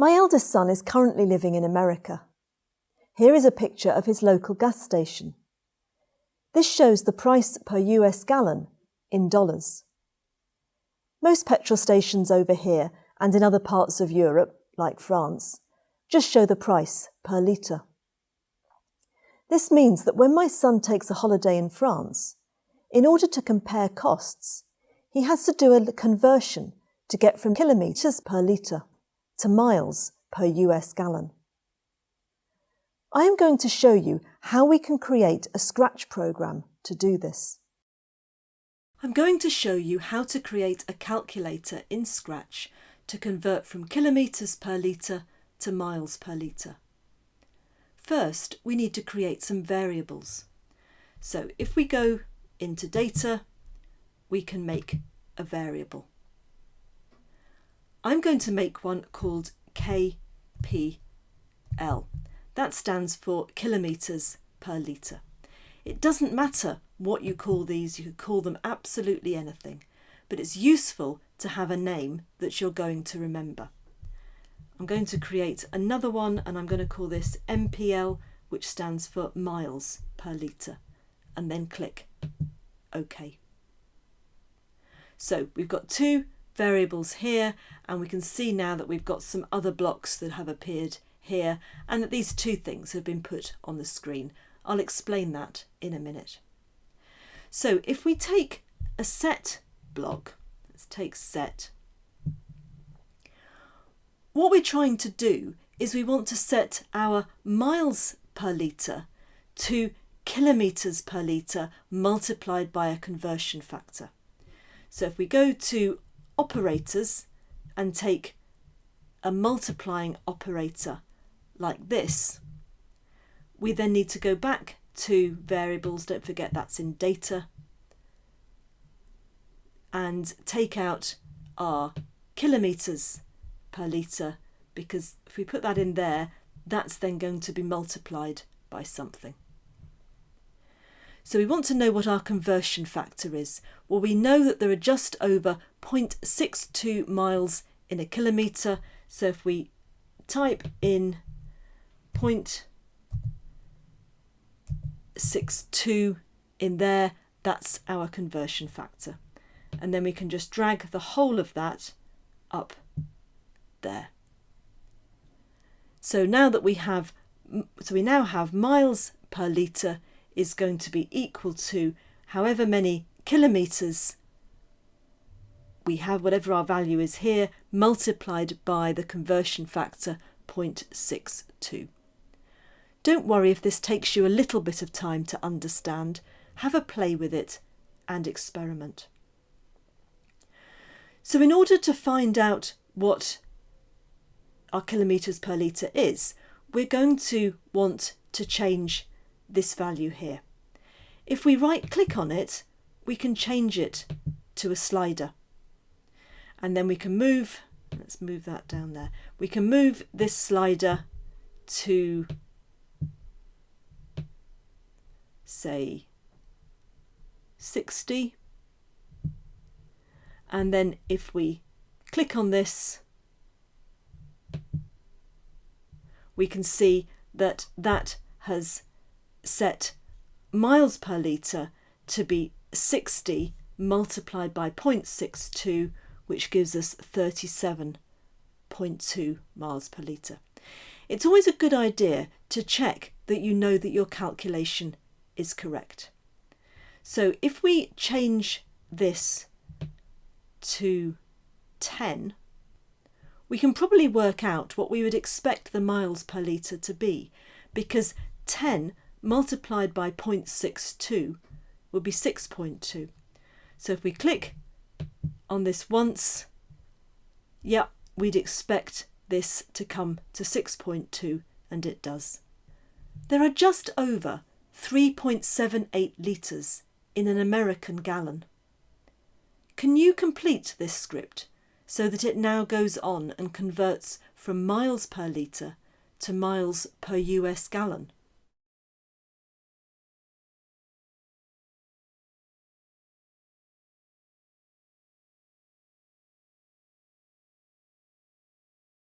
My eldest son is currently living in America. Here is a picture of his local gas station. This shows the price per US gallon in dollars. Most petrol stations over here and in other parts of Europe, like France, just show the price per litre. This means that when my son takes a holiday in France, in order to compare costs, he has to do a conversion to get from kilometres per litre to miles per US gallon. I am going to show you how we can create a Scratch program to do this. I'm going to show you how to create a calculator in Scratch to convert from kilometres per litre to miles per litre. First, we need to create some variables. So if we go into data, we can make a variable. I'm going to make one called KPL. That stands for kilometres per litre. It doesn't matter what you call these, you could call them absolutely anything, but it's useful to have a name that you're going to remember. I'm going to create another one and I'm going to call this MPL, which stands for miles per litre, and then click OK. So we've got two variables here and we can see now that we've got some other blocks that have appeared here and that these two things have been put on the screen. I'll explain that in a minute. So if we take a set block, let's take set, what we're trying to do is we want to set our miles per litre to kilometres per litre multiplied by a conversion factor. So if we go to operators and take a multiplying operator like this, we then need to go back to variables, don't forget that's in data, and take out our kilometres per litre because if we put that in there, that's then going to be multiplied by something. So we want to know what our conversion factor is. Well, we know that there are just over 0.62 miles in a kilometre. So if we type in 0.62 in there, that's our conversion factor. And then we can just drag the whole of that up there. So now that we have, so we now have miles per litre is going to be equal to however many kilometres we have, whatever our value is here, multiplied by the conversion factor 0.62. Don't worry if this takes you a little bit of time to understand. Have a play with it and experiment. So in order to find out what our kilometres per litre is, we're going to want to change this value here. If we right click on it, we can change it to a slider. And then we can move, let's move that down there. We can move this slider to say 60. And then if we click on this, we can see that that has set miles per litre to be 60 multiplied by 0.62 which gives us 37.2 miles per litre. It's always a good idea to check that you know that your calculation is correct. So if we change this to 10, we can probably work out what we would expect the miles per litre to be because 10 multiplied by 0.62 would be 6.2. So if we click on this once, yeah, we'd expect this to come to 6.2 and it does. There are just over 3.78 litres in an American gallon. Can you complete this script so that it now goes on and converts from miles per litre to miles per US gallon?